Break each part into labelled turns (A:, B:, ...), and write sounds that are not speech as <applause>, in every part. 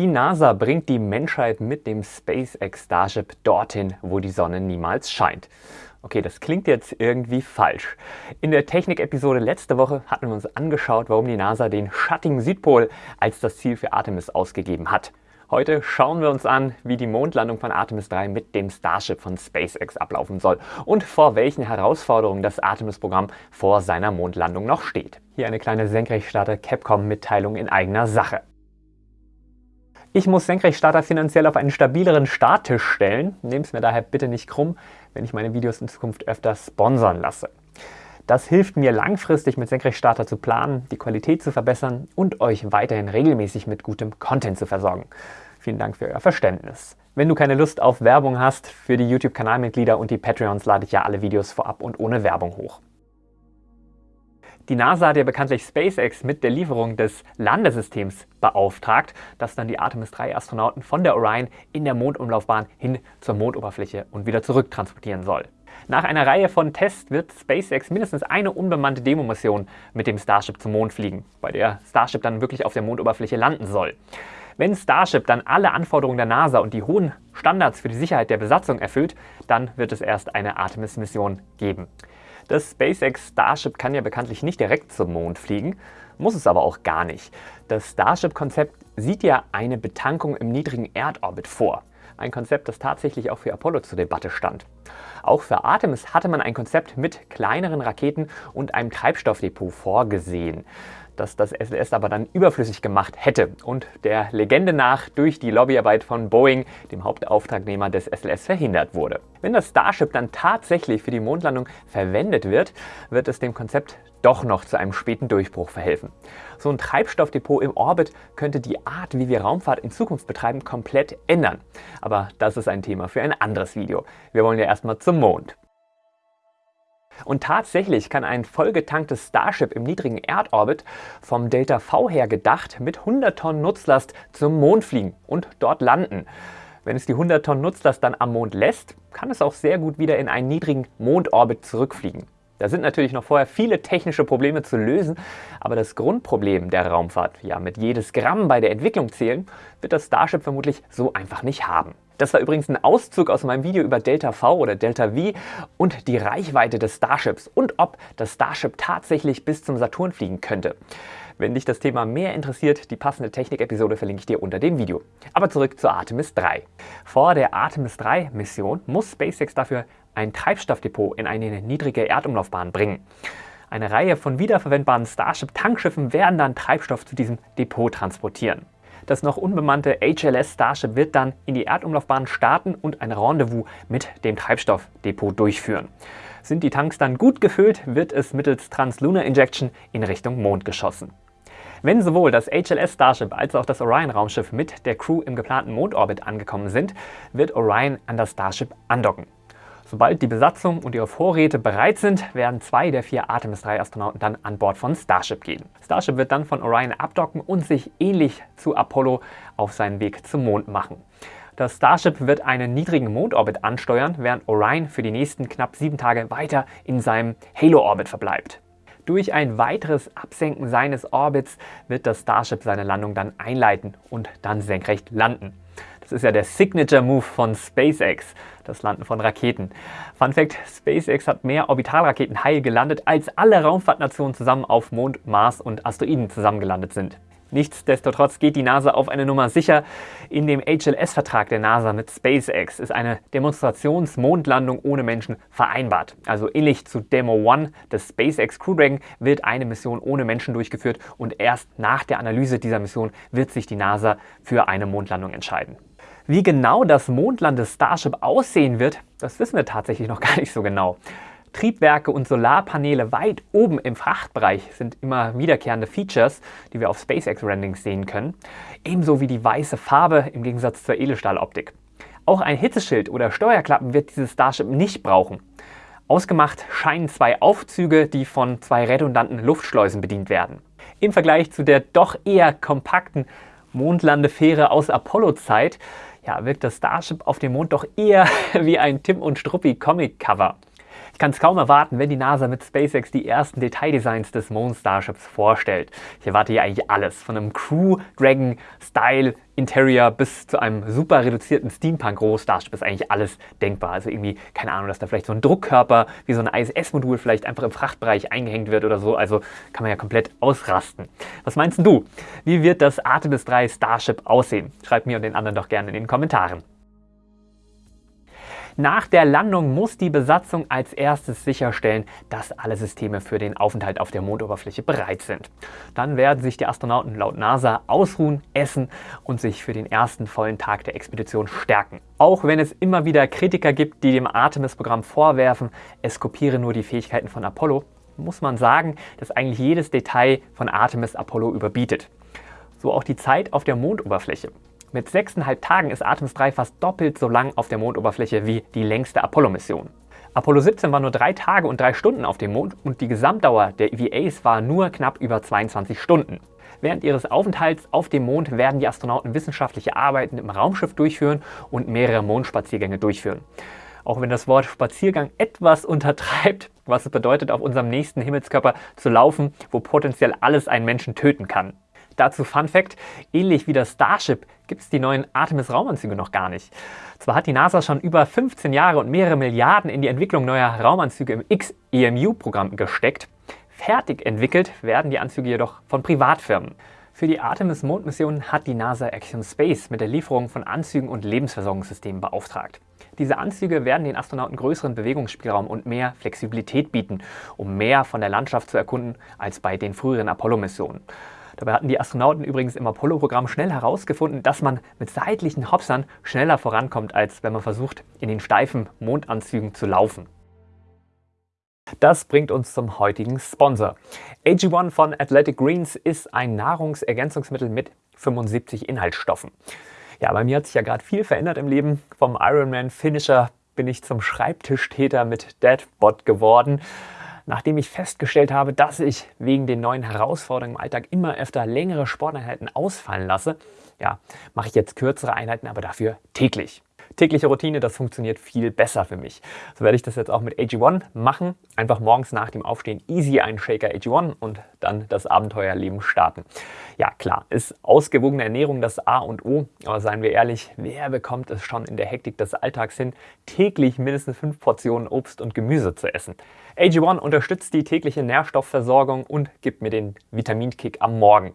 A: Die NASA bringt die Menschheit mit dem SpaceX Starship dorthin, wo die Sonne niemals scheint. Okay, das klingt jetzt irgendwie falsch. In der Technik-Episode letzte Woche hatten wir uns angeschaut, warum die NASA den schattigen Südpol als das Ziel für Artemis ausgegeben hat. Heute schauen wir uns an, wie die Mondlandung von Artemis 3 mit dem Starship von SpaceX ablaufen soll und vor welchen Herausforderungen das Artemis-Programm vor seiner Mondlandung noch steht. Hier eine kleine Senkrechtstarter-Capcom-Mitteilung in eigener Sache. Ich muss Senkrechtstarter finanziell auf einen stabileren Starttisch stellen. Nehmt es mir daher bitte nicht krumm, wenn ich meine Videos in Zukunft öfter sponsern lasse. Das hilft mir langfristig mit Senkrechtstarter zu planen, die Qualität zu verbessern und euch weiterhin regelmäßig mit gutem Content zu versorgen. Vielen Dank für euer Verständnis. Wenn du keine Lust auf Werbung hast, für die YouTube-Kanalmitglieder und die Patreons lade ich ja alle Videos vorab und ohne Werbung hoch. Die NASA hat ja bekanntlich SpaceX mit der Lieferung des Landesystems beauftragt, das dann die Artemis 3 Astronauten von der Orion in der Mondumlaufbahn hin zur Mondoberfläche und wieder zurück transportieren soll. Nach einer Reihe von Tests wird SpaceX mindestens eine unbemannte Demomission mit dem Starship zum Mond fliegen, bei der Starship dann wirklich auf der Mondoberfläche landen soll. Wenn Starship dann alle Anforderungen der NASA und die hohen Standards für die Sicherheit der Besatzung erfüllt, dann wird es erst eine Artemis-Mission geben. Das SpaceX Starship kann ja bekanntlich nicht direkt zum Mond fliegen, muss es aber auch gar nicht. Das Starship-Konzept sieht ja eine Betankung im niedrigen Erdorbit vor. Ein Konzept, das tatsächlich auch für Apollo zur Debatte stand. Auch für Artemis hatte man ein Konzept mit kleineren Raketen und einem Treibstoffdepot vorgesehen das das SLS aber dann überflüssig gemacht hätte und der Legende nach durch die Lobbyarbeit von Boeing, dem Hauptauftragnehmer des SLS, verhindert wurde. Wenn das Starship dann tatsächlich für die Mondlandung verwendet wird, wird es dem Konzept doch noch zu einem späten Durchbruch verhelfen. So ein Treibstoffdepot im Orbit könnte die Art, wie wir Raumfahrt in Zukunft betreiben, komplett ändern. Aber das ist ein Thema für ein anderes Video. Wir wollen ja erstmal zum Mond. Und tatsächlich kann ein vollgetanktes Starship im niedrigen Erdorbit vom Delta V her gedacht mit 100 Tonnen Nutzlast zum Mond fliegen und dort landen. Wenn es die 100 Tonnen Nutzlast dann am Mond lässt, kann es auch sehr gut wieder in einen niedrigen Mondorbit zurückfliegen. Da sind natürlich noch vorher viele technische Probleme zu lösen, aber das Grundproblem der Raumfahrt, ja mit jedes Gramm bei der Entwicklung zählen, wird das Starship vermutlich so einfach nicht haben. Das war übrigens ein Auszug aus meinem Video über Delta V oder Delta V und die Reichweite des Starships und ob das Starship tatsächlich bis zum Saturn fliegen könnte. Wenn dich das Thema mehr interessiert, die passende Technik-Episode verlinke ich dir unter dem Video. Aber zurück zur Artemis 3. Vor der Artemis 3 Mission muss SpaceX dafür ein Treibstoffdepot in eine niedrige Erdumlaufbahn bringen. Eine Reihe von wiederverwendbaren Starship-Tankschiffen werden dann Treibstoff zu diesem Depot transportieren. Das noch unbemannte HLS Starship wird dann in die Erdumlaufbahn starten und ein Rendezvous mit dem Treibstoffdepot durchführen. Sind die Tanks dann gut gefüllt, wird es mittels Translunar Injection in Richtung Mond geschossen. Wenn sowohl das HLS Starship als auch das Orion-Raumschiff mit der Crew im geplanten Mondorbit angekommen sind, wird Orion an das Starship andocken. Sobald die Besatzung und ihre Vorräte bereit sind, werden zwei der vier Artemis 3 Astronauten dann an Bord von Starship gehen. Starship wird dann von Orion abdocken und sich ähnlich zu Apollo auf seinen Weg zum Mond machen. Das Starship wird einen niedrigen Mondorbit ansteuern, während Orion für die nächsten knapp sieben Tage weiter in seinem Halo-Orbit verbleibt. Durch ein weiteres Absenken seines Orbits wird das Starship seine Landung dann einleiten und dann senkrecht landen. Das ist ja der Signature-Move von SpaceX, das Landen von Raketen. Fun Fact, SpaceX hat mehr Orbitalraketen heil gelandet, als alle Raumfahrtnationen zusammen auf Mond, Mars und Asteroiden zusammengelandet sind. Nichtsdestotrotz geht die NASA auf eine Nummer sicher. In dem HLS-Vertrag der NASA mit SpaceX ist eine Demonstrationsmondlandung ohne Menschen vereinbart. Also ähnlich zu Demo 1 des SpaceX Crew Dragon wird eine Mission ohne Menschen durchgeführt und erst nach der Analyse dieser Mission wird sich die NASA für eine Mondlandung entscheiden. Wie genau das Mondland Starship aussehen wird, das wissen wir tatsächlich noch <laughs> gar nicht so genau. Triebwerke und Solarpaneele weit oben im Frachtbereich sind immer wiederkehrende Features, die wir auf SpaceX-Rendings sehen können. Ebenso wie die weiße Farbe im Gegensatz zur Edelstahloptik. Auch ein Hitzeschild oder Steuerklappen wird dieses Starship nicht brauchen. Ausgemacht scheinen zwei Aufzüge, die von zwei redundanten Luftschleusen bedient werden. Im Vergleich zu der doch eher kompakten Mondlandefähre aus Apollo-Zeit ja, wirkt das Starship auf dem Mond doch eher <laughs> wie ein Tim und Struppi Comic-Cover. Ich kann es kaum erwarten, wenn die NASA mit SpaceX die ersten Detaildesigns des Moon Starships vorstellt. Ich erwarte hier eigentlich alles, von einem Crew Dragon Style Interior bis zu einem super reduzierten Steampunk-Roh-Starship ist eigentlich alles denkbar. Also irgendwie, keine Ahnung, dass da vielleicht so ein Druckkörper wie so ein ISS-Modul vielleicht einfach im Frachtbereich eingehängt wird oder so. Also kann man ja komplett ausrasten. Was meinst du? Wie wird das Artemis 3 Starship aussehen? Schreib mir und den anderen doch gerne in den Kommentaren. Nach der Landung muss die Besatzung als erstes sicherstellen, dass alle Systeme für den Aufenthalt auf der Mondoberfläche bereit sind. Dann werden sich die Astronauten laut NASA ausruhen, essen und sich für den ersten vollen Tag der Expedition stärken. Auch wenn es immer wieder Kritiker gibt, die dem Artemis-Programm vorwerfen, es kopiere nur die Fähigkeiten von Apollo, muss man sagen, dass eigentlich jedes Detail von Artemis Apollo überbietet. So auch die Zeit auf der Mondoberfläche. Mit 6,5 Tagen ist Artemis 3 fast doppelt so lang auf der Mondoberfläche wie die längste Apollo-Mission. Apollo 17 war nur drei Tage und drei Stunden auf dem Mond und die Gesamtdauer der EVAs war nur knapp über 22 Stunden. Während ihres Aufenthalts auf dem Mond werden die Astronauten wissenschaftliche Arbeiten im Raumschiff durchführen und mehrere Mondspaziergänge durchführen. Auch wenn das Wort Spaziergang etwas untertreibt, was es bedeutet, auf unserem nächsten Himmelskörper zu laufen, wo potenziell alles einen Menschen töten kann. Dazu Fun Fact, ähnlich wie das Starship gibt es die neuen Artemis-Raumanzüge noch gar nicht. Zwar hat die NASA schon über 15 Jahre und mehrere Milliarden in die Entwicklung neuer Raumanzüge im X-EMU-Programm gesteckt, fertig entwickelt werden die Anzüge jedoch von Privatfirmen. Für die Artemis-Mondmission hat die NASA Axiom Space mit der Lieferung von Anzügen und Lebensversorgungssystemen beauftragt. Diese Anzüge werden den Astronauten größeren Bewegungsspielraum und mehr Flexibilität bieten, um mehr von der Landschaft zu erkunden als bei den früheren Apollo-Missionen. Dabei hatten die Astronauten übrigens im Apollo-Programm schnell herausgefunden, dass man mit seitlichen Hopsern schneller vorankommt, als wenn man versucht, in den steifen Mondanzügen zu laufen. Das bringt uns zum heutigen Sponsor. AG1 von Athletic Greens ist ein Nahrungsergänzungsmittel mit 75 Inhaltsstoffen. Ja, bei mir hat sich ja gerade viel verändert im Leben. Vom Ironman Finisher bin ich zum Schreibtischtäter mit Deadbot geworden nachdem ich festgestellt habe, dass ich wegen den neuen Herausforderungen im Alltag immer öfter längere Sporteinheiten ausfallen lasse, ja, mache ich jetzt kürzere Einheiten, aber dafür täglich tägliche Routine, das funktioniert viel besser für mich. So werde ich das jetzt auch mit AG1 machen. Einfach morgens nach dem Aufstehen easy einen Shaker AG1 und dann das Abenteuerleben starten. Ja klar, ist ausgewogene Ernährung das A und O, aber seien wir ehrlich, wer bekommt es schon in der Hektik des Alltags hin, täglich mindestens fünf Portionen Obst und Gemüse zu essen? AG1 unterstützt die tägliche Nährstoffversorgung und gibt mir den Vitaminkick am Morgen.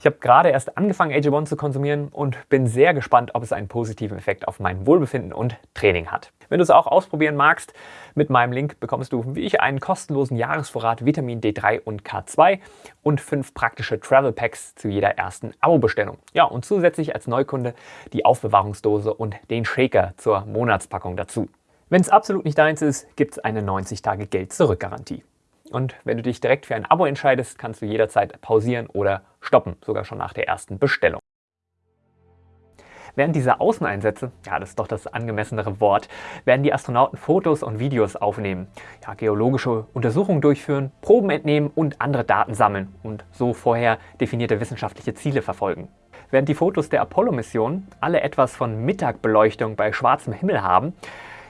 A: Ich habe gerade erst angefangen, AG1 zu konsumieren und bin sehr gespannt, ob es einen positiven Effekt auf mein Wohlbefinden und Training hat. Wenn du es auch ausprobieren magst, mit meinem Link bekommst du, wie ich, einen kostenlosen Jahresvorrat Vitamin D3 und K2 und fünf praktische Travel Packs zu jeder ersten Abo-Bestellung. Ja, und zusätzlich als Neukunde die Aufbewahrungsdose und den Shaker zur Monatspackung dazu. Wenn es absolut nicht deins ist, gibt es eine 90-Tage-Geld-Zurück-Garantie. Und wenn du dich direkt für ein Abo entscheidest, kannst du jederzeit pausieren oder stoppen, sogar schon nach der ersten Bestellung. Während dieser Außeneinsätze, ja, das ist doch das angemessenere Wort, werden die Astronauten Fotos und Videos aufnehmen, ja, geologische Untersuchungen durchführen, Proben entnehmen und andere Daten sammeln und so vorher definierte wissenschaftliche Ziele verfolgen. Während die Fotos der Apollo-Mission alle etwas von Mittagbeleuchtung bei schwarzem Himmel haben,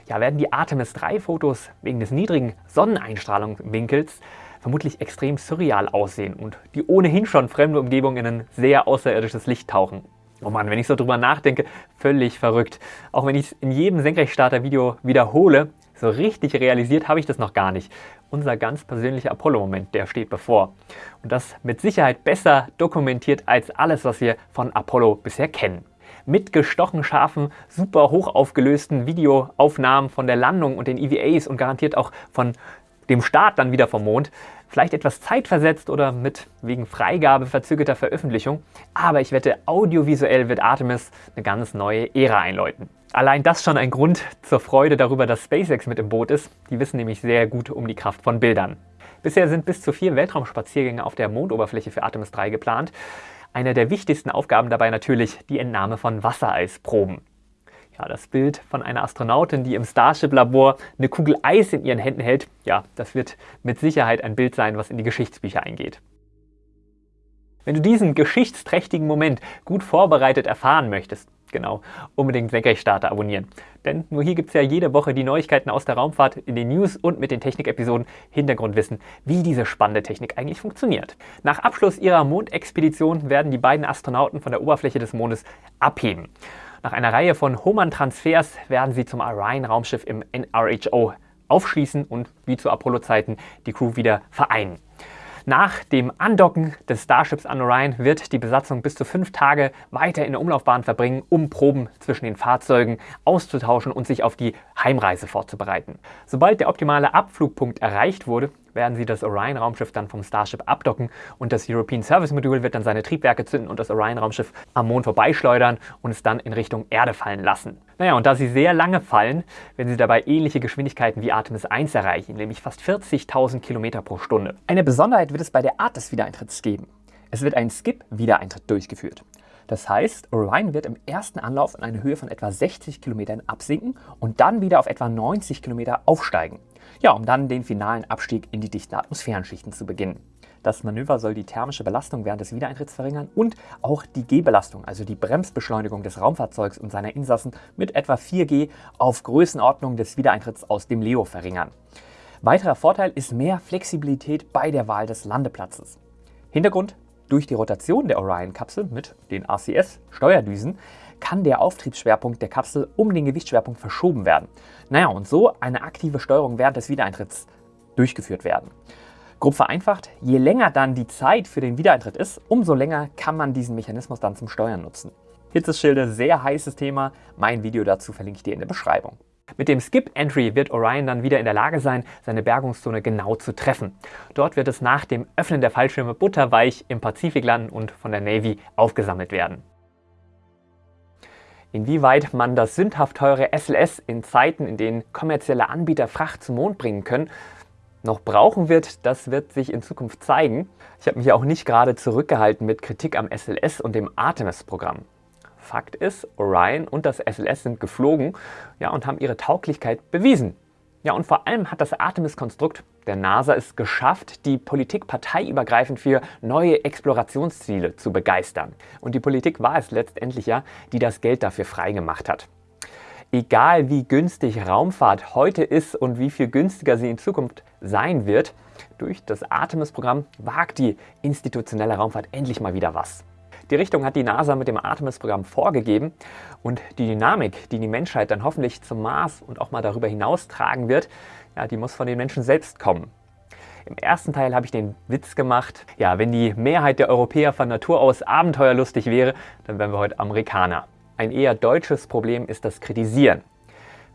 A: ja, werden die Artemis 3 Fotos wegen des niedrigen Sonneneinstrahlungswinkels vermutlich extrem surreal aussehen und die ohnehin schon fremde Umgebung in ein sehr außerirdisches Licht tauchen. Oh Mann, wenn ich so drüber nachdenke, völlig verrückt. Auch wenn ich es in jedem Senkrechtstarter-Video wiederhole, so richtig realisiert habe ich das noch gar nicht. Unser ganz persönlicher Apollo-Moment, der steht bevor. Und das mit Sicherheit besser dokumentiert als alles, was wir von Apollo bisher kennen mit gestochen scharfen, super hoch aufgelösten Videoaufnahmen von der Landung und den EVAs und garantiert auch von dem Start dann wieder vom Mond. Vielleicht etwas zeitversetzt oder mit wegen Freigabe verzögerter Veröffentlichung. Aber ich wette, audiovisuell wird Artemis eine ganz neue Ära einläuten. Allein das schon ein Grund zur Freude darüber, dass SpaceX mit im Boot ist. Die wissen nämlich sehr gut um die Kraft von Bildern. Bisher sind bis zu vier Weltraumspaziergänge auf der Mondoberfläche für Artemis 3 geplant. Eine der wichtigsten Aufgaben dabei natürlich die Entnahme von Wassereisproben. Ja, das Bild von einer Astronautin, die im Starship-Labor eine Kugel Eis in ihren Händen hält, ja, das wird mit Sicherheit ein Bild sein, was in die Geschichtsbücher eingeht. Wenn du diesen geschichtsträchtigen Moment gut vorbereitet erfahren möchtest, Genau, unbedingt Senkrechtstarter abonnieren. Denn nur hier gibt es ja jede Woche die Neuigkeiten aus der Raumfahrt in den News und mit den Technik-Episoden Hintergrundwissen, wie diese spannende Technik eigentlich funktioniert. Nach Abschluss ihrer Mondexpedition werden die beiden Astronauten von der Oberfläche des Mondes abheben. Nach einer Reihe von Hohmann-Transfers werden sie zum Orion-Raumschiff im NRHO aufschließen und wie zu Apollo-Zeiten die Crew wieder vereinen. Nach dem Andocken des Starships an Orion wird die Besatzung bis zu fünf Tage weiter in der Umlaufbahn verbringen, um Proben zwischen den Fahrzeugen auszutauschen und sich auf die Heimreise vorzubereiten. Sobald der optimale Abflugpunkt erreicht wurde, werden sie das Orion-Raumschiff dann vom Starship abdocken und das European Service Module wird dann seine Triebwerke zünden und das Orion-Raumschiff am Mond vorbeischleudern und es dann in Richtung Erde fallen lassen. Naja, und da sie sehr lange fallen, werden sie dabei ähnliche Geschwindigkeiten wie Artemis 1 erreichen, nämlich fast 40.000 Kilometer pro Stunde. Eine Besonderheit wird es bei der Art des Wiedereintritts geben. Es wird ein Skip-Wiedereintritt durchgeführt. Das heißt, Orion wird im ersten Anlauf in eine Höhe von etwa 60 Kilometern absinken und dann wieder auf etwa 90 Kilometer aufsteigen. Ja, um dann den finalen Abstieg in die dichten Atmosphärenschichten zu beginnen. Das Manöver soll die thermische Belastung während des Wiedereintritts verringern und auch die G-Belastung, also die Bremsbeschleunigung des Raumfahrzeugs und seiner Insassen mit etwa 4G auf Größenordnung des Wiedereintritts aus dem Leo verringern. Weiterer Vorteil ist mehr Flexibilität bei der Wahl des Landeplatzes. Hintergrund durch die Rotation der Orion-Kapsel mit den RCS-Steuerdüsen kann der Auftriebsschwerpunkt der Kapsel um den Gewichtsschwerpunkt verschoben werden. Naja, und so eine aktive Steuerung während des Wiedereintritts durchgeführt werden. Grob vereinfacht, je länger dann die Zeit für den Wiedereintritt ist, umso länger kann man diesen Mechanismus dann zum Steuern nutzen. Hitzeschilde, sehr heißes Thema. Mein Video dazu verlinke ich dir in der Beschreibung. Mit dem Skip Entry wird Orion dann wieder in der Lage sein, seine Bergungszone genau zu treffen. Dort wird es nach dem Öffnen der Fallschirme butterweich im Pazifik landen und von der Navy aufgesammelt werden. Inwieweit man das sündhaft teure SLS in Zeiten, in denen kommerzielle Anbieter Fracht zum Mond bringen können, noch brauchen wird, das wird sich in Zukunft zeigen. Ich habe mich auch nicht gerade zurückgehalten mit Kritik am SLS und dem Artemis-Programm. Fakt ist, Orion und das SLS sind geflogen ja, und haben ihre Tauglichkeit bewiesen. Ja, und vor allem hat das Artemis-Konstrukt der NASA es geschafft, die Politik parteiübergreifend für neue Explorationsziele zu begeistern. Und die Politik war es letztendlich ja, die das Geld dafür freigemacht hat. Egal wie günstig Raumfahrt heute ist und wie viel günstiger sie in Zukunft sein wird, durch das Artemis-Programm wagt die institutionelle Raumfahrt endlich mal wieder was. Die Richtung hat die NASA mit dem Artemis-Programm vorgegeben und die Dynamik, die die Menschheit dann hoffentlich zum Mars und auch mal darüber hinaus tragen wird, ja, die muss von den Menschen selbst kommen. Im ersten Teil habe ich den Witz gemacht, ja, wenn die Mehrheit der Europäer von Natur aus abenteuerlustig wäre, dann wären wir heute Amerikaner. Ein eher deutsches Problem ist das Kritisieren.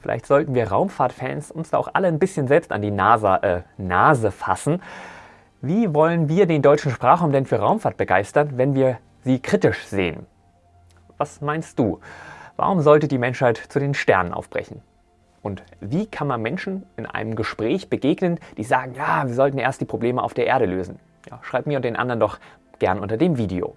A: Vielleicht sollten wir Raumfahrtfans uns da auch alle ein bisschen selbst an die NASA, äh, Nase fassen. Wie wollen wir den deutschen Sprachraum denn für Raumfahrt begeistern, wenn wir sie kritisch sehen. Was meinst du? Warum sollte die Menschheit zu den Sternen aufbrechen? Und wie kann man Menschen in einem Gespräch begegnen, die sagen, ja, wir sollten erst die Probleme auf der Erde lösen? Ja, schreib mir und den anderen doch gern unter dem Video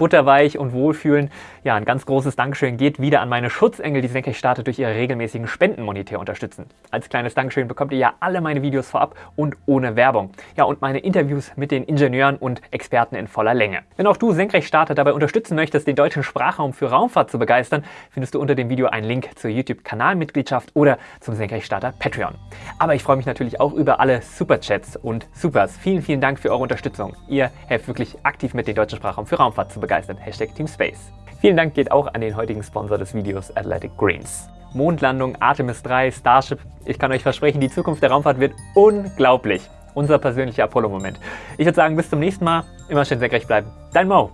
A: butterweich und wohlfühlen. Ja, ein ganz großes Dankeschön geht wieder an meine Schutzengel, die Senkrechtstarter durch ihre regelmäßigen Spendenmonitor unterstützen. Als kleines Dankeschön bekommt ihr ja alle meine Videos vorab und ohne Werbung. Ja, und meine Interviews mit den Ingenieuren und Experten in voller Länge. Wenn auch du Senkrechtstarter dabei unterstützen möchtest, den deutschen Sprachraum für Raumfahrt zu begeistern, findest du unter dem Video einen Link zur YouTube-Kanalmitgliedschaft oder zum Senkrechtstarter Patreon. Aber ich freue mich natürlich auch über alle Superchats und Supers. Vielen, vielen Dank für eure Unterstützung. Ihr helft wirklich aktiv mit, den deutschen Sprachraum für Raumfahrt zu begeistern begeistern. Hashtag Team Space. Vielen Dank geht auch an den heutigen Sponsor des Videos, Athletic Greens. Mondlandung, Artemis 3, Starship. Ich kann euch versprechen, die Zukunft der Raumfahrt wird unglaublich. Unser persönlicher Apollo-Moment. Ich würde sagen, bis zum nächsten Mal. Immer schön senkrecht bleiben. Dein Mo.